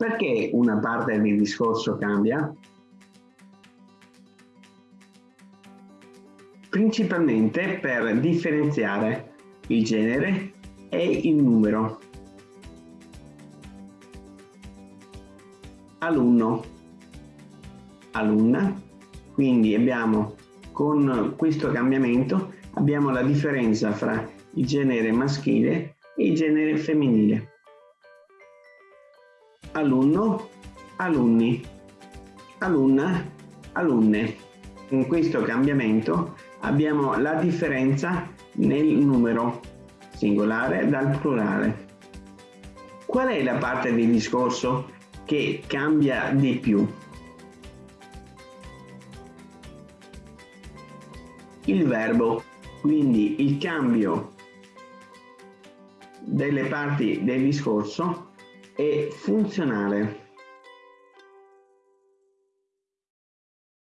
Perché una parte del discorso cambia? Principalmente per differenziare il genere e il numero. Alunno, alunna, quindi abbiamo con questo cambiamento abbiamo la differenza fra il genere maschile e il genere femminile. Alunno, alunni, alunna, alunne. In questo cambiamento abbiamo la differenza nel numero singolare dal plurale. Qual è la parte del discorso che cambia di più? Il verbo, quindi il cambio delle parti del discorso è funzionale.